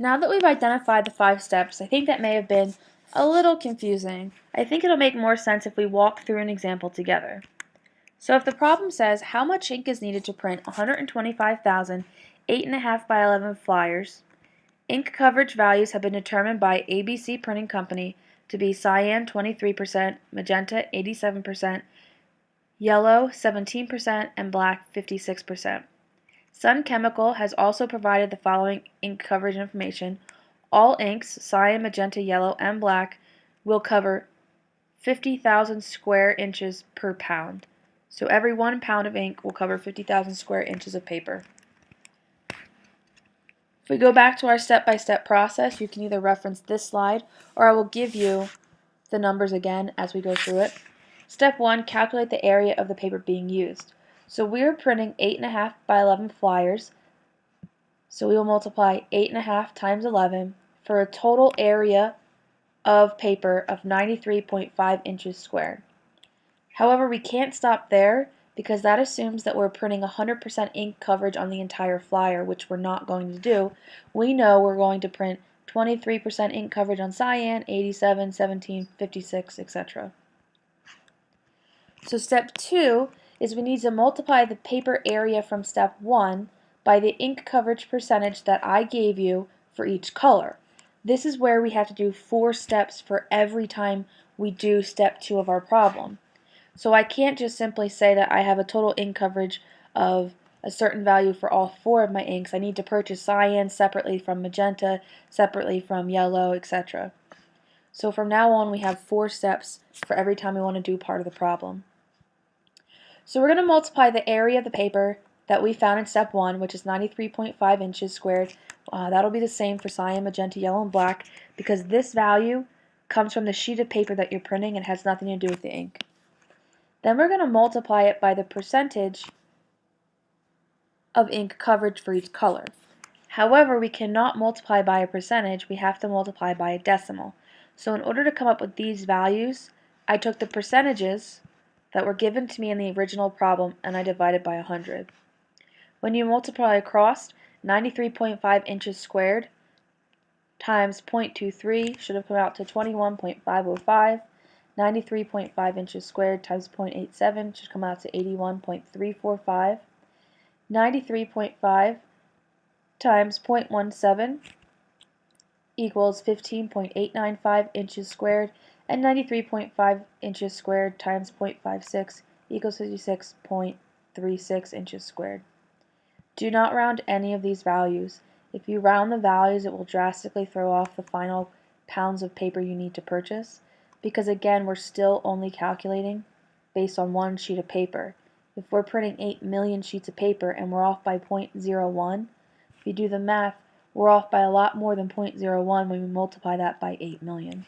Now that we've identified the five steps, I think that may have been a little confusing. I think it'll make more sense if we walk through an example together. So if the problem says how much ink is needed to print 125,000 8.5 by 11 flyers, ink coverage values have been determined by ABC Printing Company to be cyan 23%, magenta 87%, yellow 17%, and black 56%. Sun Chemical has also provided the following ink coverage information. All inks, cyan, magenta, yellow, and black, will cover 50,000 square inches per pound. So every one pound of ink will cover 50,000 square inches of paper. If we go back to our step-by-step -step process, you can either reference this slide or I will give you the numbers again as we go through it. Step 1, calculate the area of the paper being used. So we're printing 8.5 by 11 flyers. So we will multiply 8.5 times 11 for a total area of paper of 93.5 inches squared. However, we can't stop there because that assumes that we're printing 100% ink coverage on the entire flyer, which we're not going to do. We know we're going to print 23% ink coverage on cyan, 87, 17, 56, etc. So step 2 is we need to multiply the paper area from step 1 by the ink coverage percentage that I gave you for each color. This is where we have to do four steps for every time we do step 2 of our problem. So I can't just simply say that I have a total ink coverage of a certain value for all four of my inks. I need to purchase cyan separately from magenta, separately from yellow, etc. So from now on we have four steps for every time we want to do part of the problem. So we're going to multiply the area of the paper that we found in step 1, which is 93.5 inches squared. Uh, that'll be the same for cyan, magenta, yellow, and black because this value comes from the sheet of paper that you're printing and has nothing to do with the ink. Then we're going to multiply it by the percentage of ink coverage for each color. However, we cannot multiply by a percentage, we have to multiply by a decimal. So in order to come up with these values, I took the percentages that were given to me in the original problem and I divided by 100. When you multiply across 93.5 inches squared times 0.23 should have come out to 21.505. 93.5 inches squared times 0.87 should come out to 81.345. 93.5 times 0.17 equals 15.895 inches squared and 93.5 inches squared times 0.56 equals 56.36 inches squared. Do not round any of these values. If you round the values, it will drastically throw off the final pounds of paper you need to purchase because again, we're still only calculating based on one sheet of paper. If we're printing 8 million sheets of paper and we're off by 0.01, if you do the math, we're off by a lot more than 0.01 when we multiply that by 8 million.